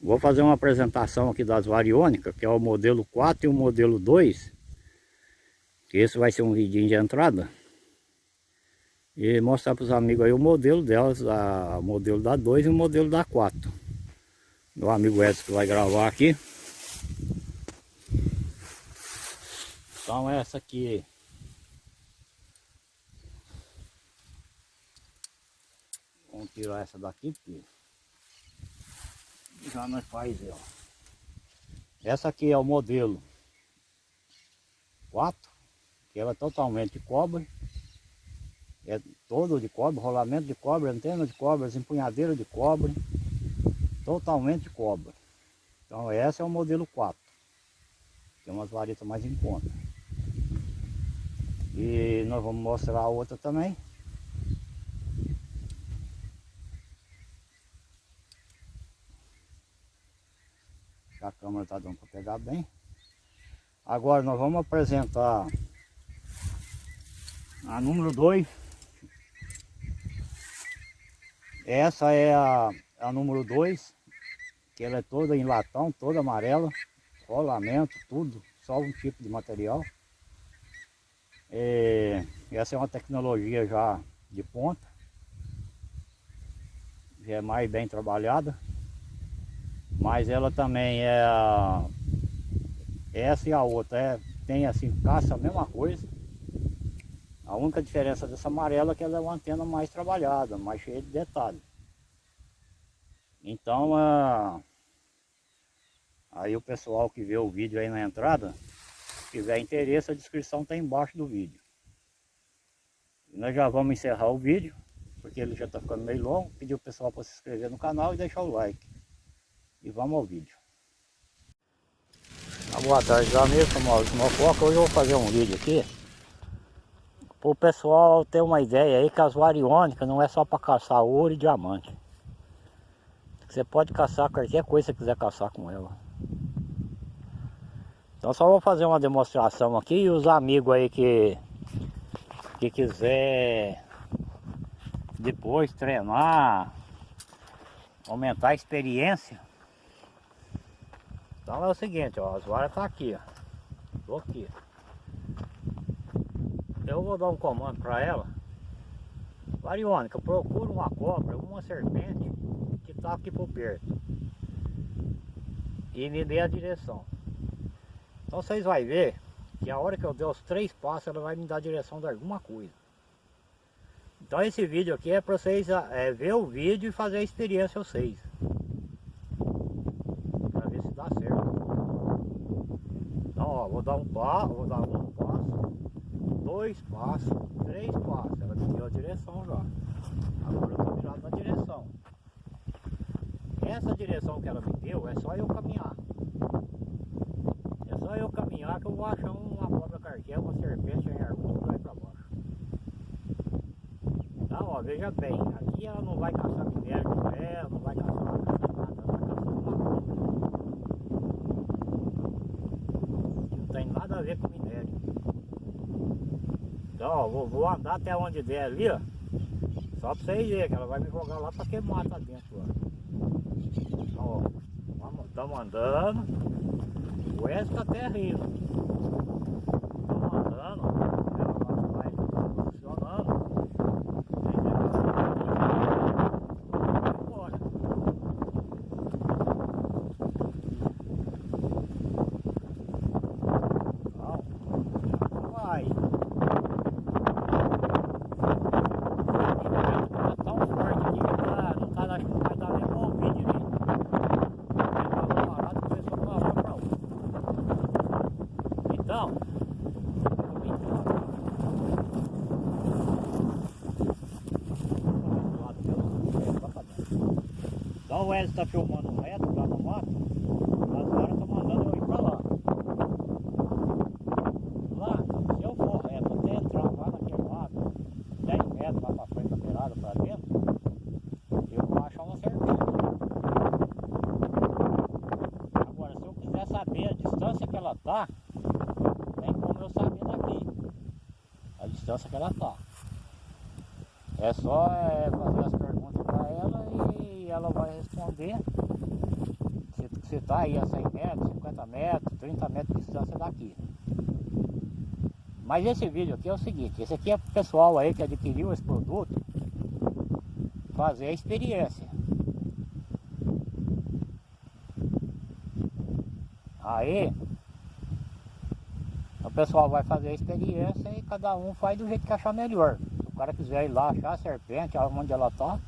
Vou fazer uma apresentação aqui das variônicas, que é o modelo 4 e o modelo 2. Que esse vai ser um vidinho de entrada. E mostrar para os amigos aí o modelo delas, o modelo da 2 e o modelo da 4. Meu amigo Edson que vai gravar aqui. Então essa aqui Vamos tirar essa daqui porque já nós faz ó. Essa aqui é o modelo 4, que ela é totalmente de cobre. É todo de cobre, rolamento de cobre, antena de cobre, empunhadeira de cobre. Totalmente de cobre. Então esse é o modelo 4. Tem umas varetas mais em conta. E nós vamos mostrar a outra também. A câmera está dando para pegar bem. Agora nós vamos apresentar a número 2. Essa é a, a número 2, que ela é toda em latão, toda amarela, rolamento, tudo, só um tipo de material. É, essa é uma tecnologia já de ponta, já é mais bem trabalhada. Mas ela também é. Essa e a outra é, tem assim, caça a mesma coisa. A única diferença dessa amarela é que ela é uma antena mais trabalhada, mais cheia de detalhes. Então, a... aí o pessoal que vê o vídeo aí na entrada, se tiver interesse, a descrição está embaixo do vídeo. E nós já vamos encerrar o vídeo, porque ele já está ficando meio longo. Pedir o pessoal para se inscrever no canal e deixar o like. E vamos ao vídeo. Ah, boa tarde amigos, Maurício Mococa. Hoje eu vou fazer um vídeo aqui para o pessoal ter uma ideia aí que as variônicas não é só para caçar ouro e diamante. Você pode caçar qualquer coisa que quiser caçar com ela. Então só vou fazer uma demonstração aqui e os amigos aí que, que quiser depois treinar, aumentar a experiência, então é o seguinte, ó, as varas tá aqui, ó. Tô aqui. Eu vou dar um comando para ela. Variônica, procura uma cobra, uma serpente que tá aqui por perto. E me dê a direção. Então vocês vão ver que a hora que eu der os três passos, ela vai me dar a direção de alguma coisa. Então esse vídeo aqui é para vocês é, ver o vídeo e fazer a experiência vocês. vou dar um passo, vou dar um passo, dois passos, três passos. Ela deu a direção já. Agora eu estou virado na direção. Essa direção que ela me deu é só eu caminhar. É só eu caminhar que eu vou achar uma cobra carquel, uma serpente em arbusto vai para baixo. Então, ó, veja bem, aqui ela não vai caçar minério de ferro, não vai caçar a ver com minério. Então, ó, vou, vou, andar até onde der ali, ó. Só pra vocês verem que ela vai me jogar lá pra queimar tá dentro, ó. Então, ó, estamos andando. O Wesley tá até rindo. O Wesley está filmando reto lá no mato, as varas estão mandando eu ir para lá. Lá, se eu for reto até entrar lá naquele mato, 10 metros lá para frente da beirada para dentro, eu vou achar uma serpente. Agora, se eu quiser saber a distância que ela está, tem como eu saber daqui a distância que ela está. É só é, fazer as perguntas e ela vai responder está aí a 100 metros, 50 metros, 30 metros de distância daqui. Mas esse vídeo aqui é o seguinte, esse aqui é pro pessoal aí que adquiriu esse produto fazer a experiência. Aí o pessoal vai fazer a experiência e cada um faz do jeito que achar melhor. Se o cara quiser ir lá achar a serpente, onde ela está,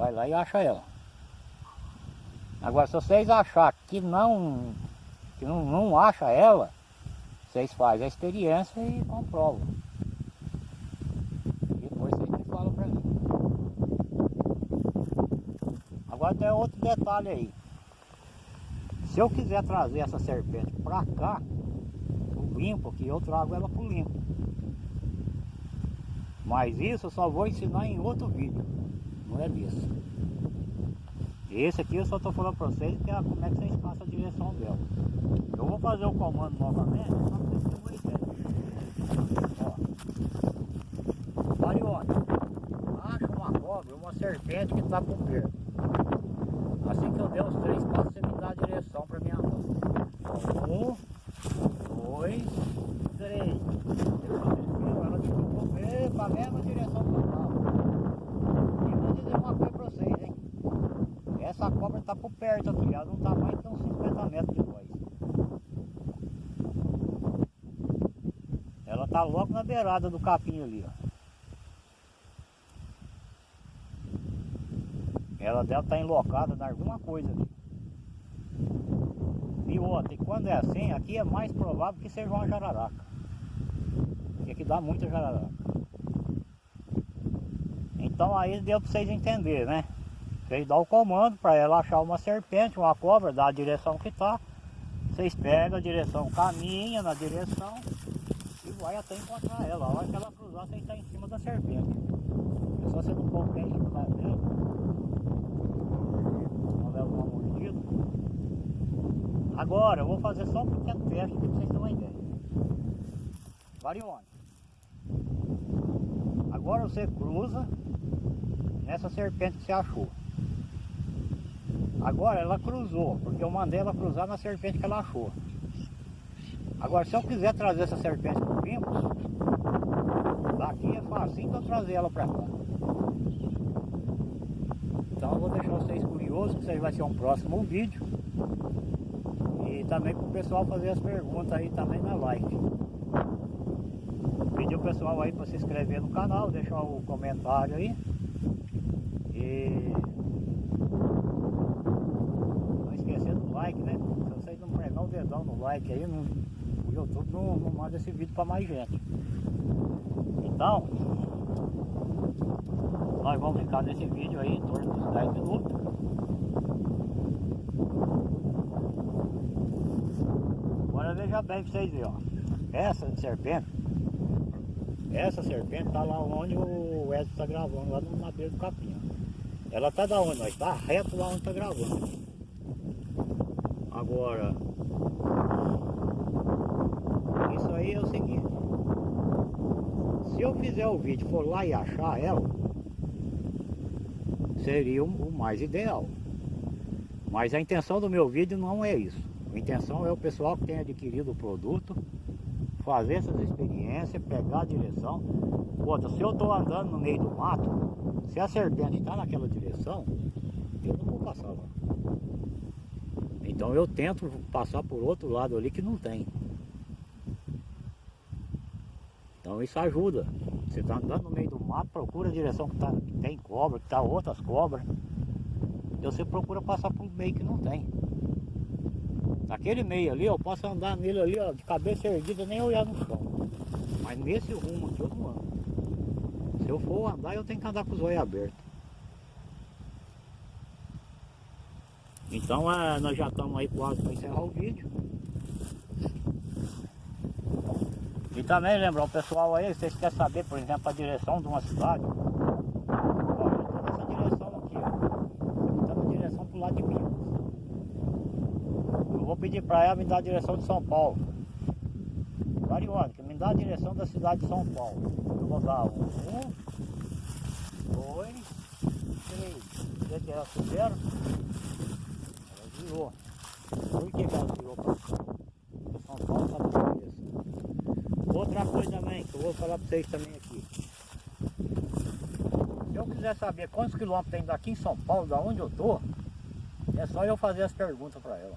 vai lá e acha ela. Agora se vocês achar que não, que não, não acha ela, vocês fazem a experiência e comprovam. Depois vocês me falam pra mim. Agora tem outro detalhe aí. Se eu quiser trazer essa serpente pra cá, o limpo, que eu trago ela pro limpo. Mas isso eu só vou ensinar em outro vídeo. Não é disso. Esse aqui eu só estou falando para vocês que é como é que vocês passam a direção dela. Eu vou fazer o comando novamente, só para vocês terem uma ideia. Ó. Marione, acha uma cobra, uma serpente que está por perto. Assim que eu der os três passos, você me dá a direção para mim andar. Um, dois, três. Ela ficou para a mesma direção que eu estava. E vou dizer uma coisa para vocês, hein? Está por perto aqui, ela não está mais uns 50 metros de nós. Ela está logo na beirada do capim ali, ó. Ela deve estar tá enlocada em alguma coisa ali. E outra, e quando é assim, aqui é mais provável que seja uma jararaca. Porque aqui dá muita jararaca. Então aí deu para vocês entenderem, né? Vocês dão o comando para ela achar uma serpente, uma cobra, dá a direção que está. Vocês pegam a direção, caminha na direção e vai até encontrar ela. A hora que ela cruzar, você está em cima da serpente. É só você não pôr em cima dela. Não leva uma mordida. Agora, eu vou fazer só um pequeno teste para vocês terem uma ideia. Varione. Agora você cruza nessa serpente que você achou. Agora ela cruzou, porque eu mandei ela cruzar na serpente que ela achou. Agora se eu quiser trazer essa serpente para o Pimpos, daqui é fácil então trazer ela para cá. Então eu vou deixar vocês curiosos, que isso aí vai ser um próximo vídeo. E também para o pessoal fazer as perguntas aí também na live. Pedir o pessoal aí para se inscrever no canal, deixar o comentário aí. E like, né? Se vocês não pregar o dedão no like aí, no, o YouTube não, não manda esse vídeo para mais gente. Então, nós vamos ficar nesse vídeo aí em torno dos 10 minutos. Agora veja bem para vocês verem, ó. Essa serpente, essa serpente tá lá onde o Edson está gravando, lá no madeiro do capim. Ela tá da onde nós? Tá reto lá onde tá gravando. Agora, isso aí é o seguinte, se eu fizer o vídeo for lá e achar ela, seria o mais ideal. Mas a intenção do meu vídeo não é isso. A intenção é o pessoal que tem adquirido o produto, fazer essas experiências, pegar a direção. Outra, se eu estou andando no meio do mato, se a serpente está naquela direção, eu não vou passar lá. Então eu tento passar por outro lado ali que não tem. Então isso ajuda. Você está andando no meio do mato, procura a direção que, tá, que tem cobra, que tá outras cobras. E você procura passar por meio que não tem. Naquele meio ali, eu posso andar nele ali, ó, de cabeça erguida, nem olhar no chão. Mas nesse rumo aqui eu não ando. Se eu for andar, eu tenho que andar com os olhos abertos. Então é, nós já estamos aí quase para encerrar o vídeo. E também lembrar o pessoal aí, vocês querem saber, por exemplo, a direção de uma cidade. Ó, essa direção aqui, ó. Está na direção o lado de Minas. Eu vou pedir para ela me dar a direção de São Paulo. Variônica, me dá a direção da cidade de São Paulo. Eu vou dar um, um dois, três. Vê que ela fizeram Outra coisa também, que eu vou falar para vocês também aqui. Se eu quiser saber quantos quilômetros tem daqui em São Paulo, da onde eu estou, é só eu fazer as perguntas para ela.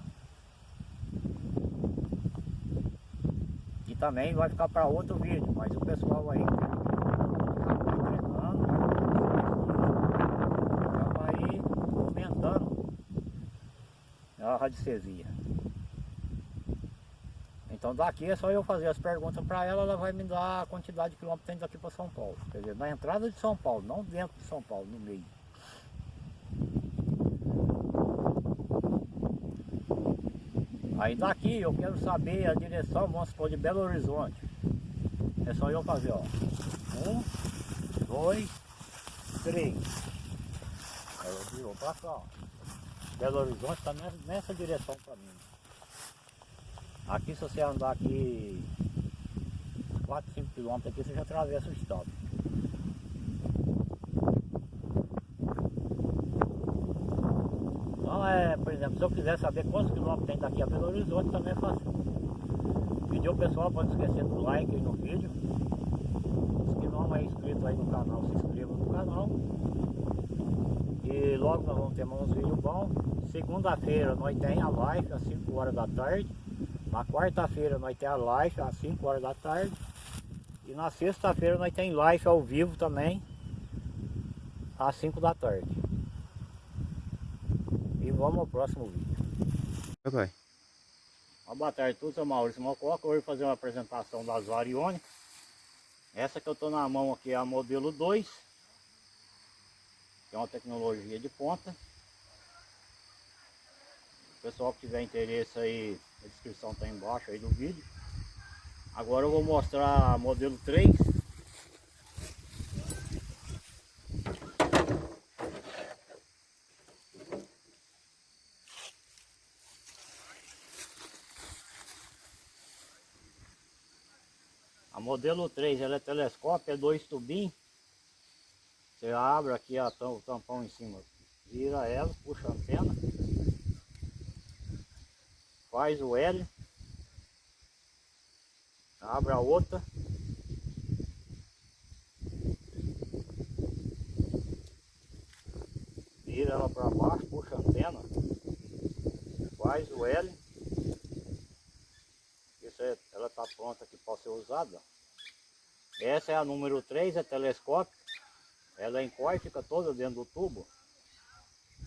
E também vai ficar para outro vídeo, mas o pessoal aí a radiestesia. Então daqui é só eu fazer as perguntas para ela, ela vai me dar a quantidade de quilômetros que tem daqui para São Paulo. Quer dizer, na entrada de São Paulo, não dentro de São Paulo, no meio. Aí daqui eu quero saber a direção, vamos supor, de Belo Horizonte. É só eu fazer, ó. Um, dois, três. Aí eu virou para cá, ó. Belo Horizonte está nessa direção para mim. Aqui se você andar aqui 4, 5 quilômetros aqui, você já atravessa o estado. Então é, por exemplo, se eu quiser saber quantos quilômetros tem daqui a Belo Horizonte, também é fácil. Pedir o pessoal para não esquecer do like aí no vídeo. Que não é inscrito aí no canal, se inscreva no canal. E logo nós vamos ter uns vídeos bons. Segunda-feira nós tem a live às 5 horas da tarde. Na quarta-feira nós tem a live às 5 horas da tarde. E na sexta-feira nós tem live ao vivo também às 5 da tarde. E vamos ao próximo vídeo. Papai. Uma boa tarde a todos, eu Maurício Mococa. Hoje vou fazer uma apresentação das variônicas. Essa que eu estou na mão aqui é a modelo 2 é uma tecnologia de ponta. O pessoal que tiver interesse aí, a descrição está embaixo aí do vídeo. Agora eu vou mostrar modelo 3. A modelo 3 ela é telescópio, é dois tubinhos. Você abre aqui a, o tampão em cima, vira ela, puxa a antena, faz o L, abre a outra, vira ela para baixo, puxa a antena, faz o L, ela está pronta aqui para ser usada. Essa é a número 3, é telescópio. Ela encolhe, fica toda dentro do tubo.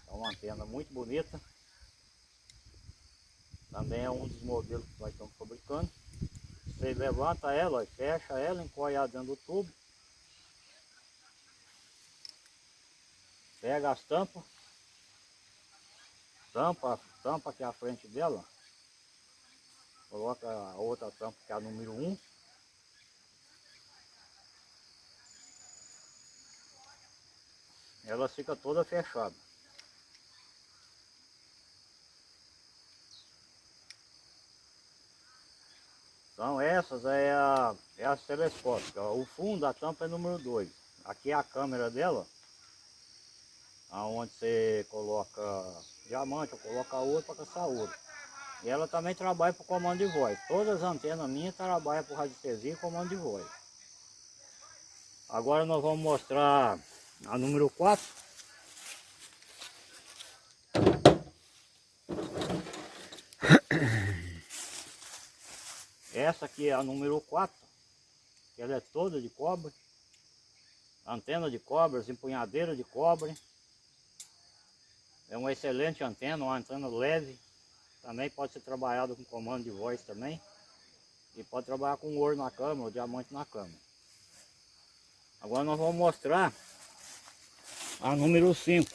É uma antena muito bonita. Também é um dos modelos que nós estamos fabricando. Você levanta ela, fecha ela, encolhe ela dentro do tubo. Pega as tampas. Tampa, tampa aqui à frente dela. Coloca a outra tampa que é a número 1. Ela fica toda fechada. Então essas é, a, é as telescópicas. O fundo da tampa é número 2. Aqui é a câmera dela. Onde você coloca diamante ou coloca ouro para caçar ouro. E ela também trabalha por comando de voz. Todas as antenas minhas trabalham por radiestesia e comando de voz. Agora nós vamos mostrar a número 4. Essa aqui é a número 4. Ela é toda de cobre. Antena de cobre, empunhadeira de cobre. É uma excelente antena, uma antena leve. Também pode ser trabalhado com comando de voz também. E pode trabalhar com ouro na câmera, ou diamante na câmera. Agora nós vamos mostrar a número 5.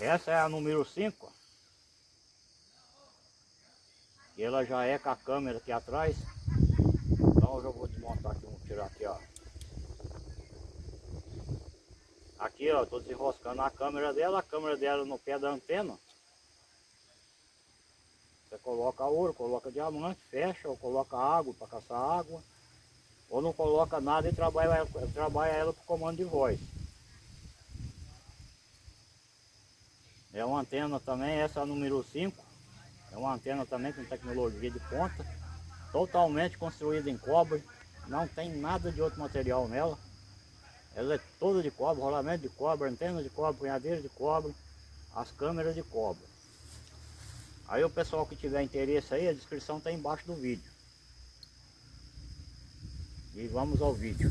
Essa é a número 5. E ela já é com a câmera aqui atrás. Então eu já vou desmontar aqui, vou tirar aqui, ó. Aqui, ó, tô desenroscando a câmera dela, a câmera dela no pé da antena. Você coloca ouro, coloca diamante, fecha ou coloca água para caçar água. ou não coloca nada e trabalha, trabalha ela por comando de voz. É uma antena também, essa é número 5, é uma antena também com tecnologia de ponta, totalmente construída em cobre, não tem nada de outro material nela. Ela é toda de cobre, rolamento de cobre, antena de cobre, punhadeira de cobre, as câmeras de cobre. Aí o pessoal que tiver interesse aí, a descrição está embaixo do vídeo. E vamos ao vídeo.